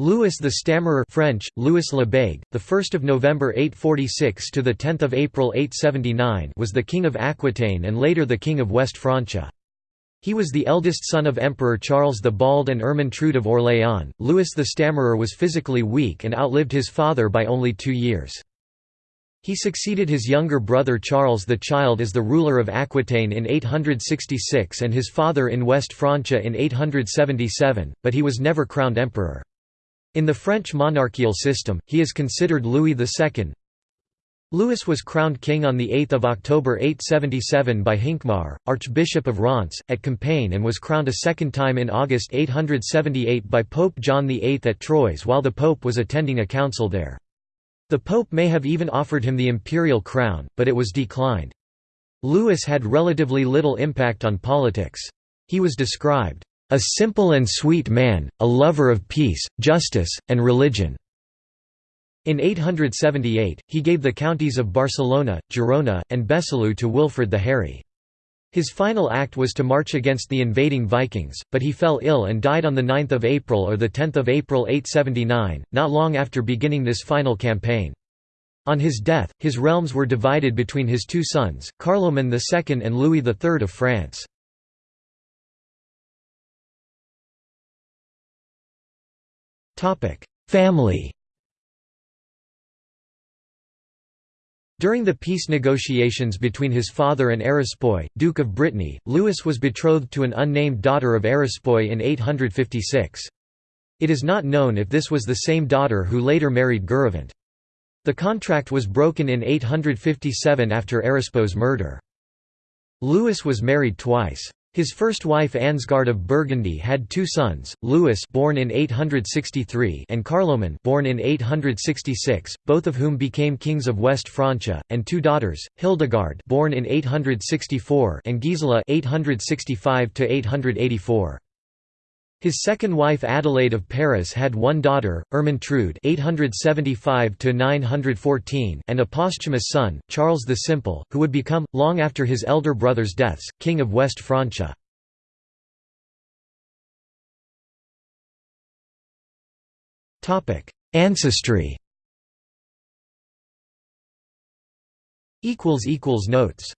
Louis the Stammerer French, Louis le Bègue, the 1st of November 846 to the 10th of April 879 was the king of Aquitaine and later the king of West Francia. He was the eldest son of Emperor Charles the Bald and Ermentrude of Orléans. Louis the Stammerer was physically weak and outlived his father by only two years. He succeeded his younger brother Charles the Child as the ruler of Aquitaine in 866 and his father in West Francia in 877, but he was never crowned emperor. In the French monarchical system, he is considered Louis II. Louis was crowned king on 8 October 877 by Hincmar, Archbishop of Reims, at Compiègne and was crowned a second time in August 878 by Pope John VIII at Troyes while the pope was attending a council there. The pope may have even offered him the imperial crown, but it was declined. Louis had relatively little impact on politics. He was described a simple and sweet man, a lover of peace, justice, and religion." In 878, he gave the counties of Barcelona, Girona, and Besalú to Wilfrid the Hairy. His final act was to march against the invading Vikings, but he fell ill and died on 9 April or 10 April 879, not long after beginning this final campaign. On his death, his realms were divided between his two sons, Carloman II and Louis III of France. Family During the peace negotiations between his father and Erispoe, Duke of Brittany, Louis was betrothed to an unnamed daughter of Erispoe in 856. It is not known if this was the same daughter who later married Gurevant. The contract was broken in 857 after Erispoe's murder. Louis was married twice. His first wife Ansgard of Burgundy had two sons, Louis born in 863 and Carloman born in 866, both of whom became kings of West Francia, and two daughters, Hildegard born in 864 and Gisela 865 884. His second wife Adelaide of Paris had one daughter, Ermentrude (875–914), and a posthumous son, Charles the Simple, who would become, long after his elder brother's deaths, king of West Francia. Topic: Ancestry. Equals equals notes.